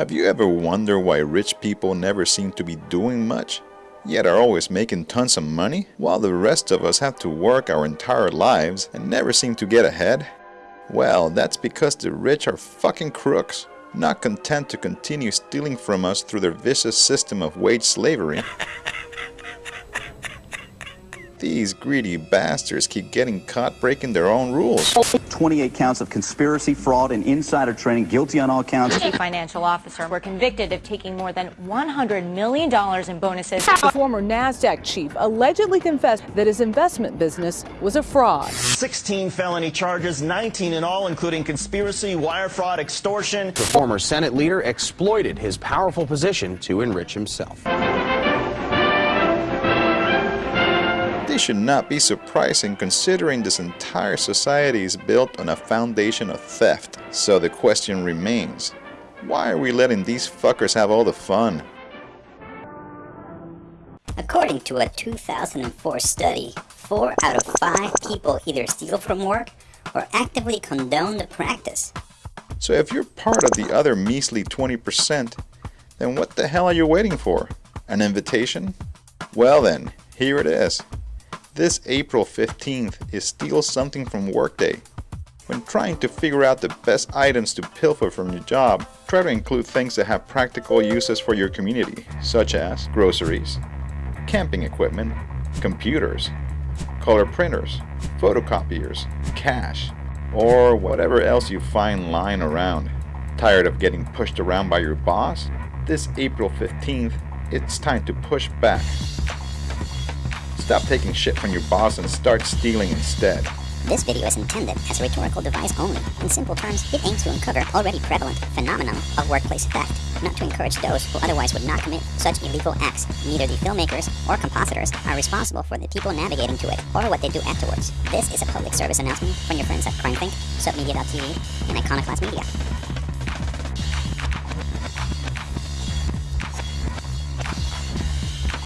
Have you ever wondered why rich people never seem to be doing much, yet are always making tons of money, while the rest of us have to work our entire lives and never seem to get ahead? Well, that's because the rich are fucking crooks, not content to continue stealing from us through their vicious system of wage slavery. These greedy bastards keep getting caught breaking their own rules. 28 counts of conspiracy, fraud, and insider trading, guilty on all counts. Chief financial officer were convicted of taking more than $100 million in bonuses. The former NASDAQ chief allegedly confessed that his investment business was a fraud. 16 felony charges, 19 in all, including conspiracy, wire fraud, extortion. The former Senate leader exploited his powerful position to enrich himself. This should not be surprising considering this entire society is built on a foundation of theft. So the question remains, why are we letting these fuckers have all the fun? According to a 2004 study, 4 out of 5 people either steal from work or actively condone the practice. So if you're part of the other measly 20%, then what the hell are you waiting for? An invitation? Well then, here it is. This April 15th is Steal Something from Workday. When trying to figure out the best items to pilfer from your job, try to include things that have practical uses for your community, such as groceries, camping equipment, computers, color printers, photocopiers, cash, or whatever else you find lying around. Tired of getting pushed around by your boss? This April 15th, it's time to push back. Stop taking shit from your boss and start stealing instead. This video is intended as a rhetorical device only. In simple terms, it aims to uncover already prevalent phenomenon of workplace theft, not to encourage those who otherwise would not commit such illegal acts. Neither the filmmakers or compositors are responsible for the people navigating to it or what they do afterwards. This is a public service announcement from your friends at CrimethInc, Submedia.tv, and Iconoclast Media.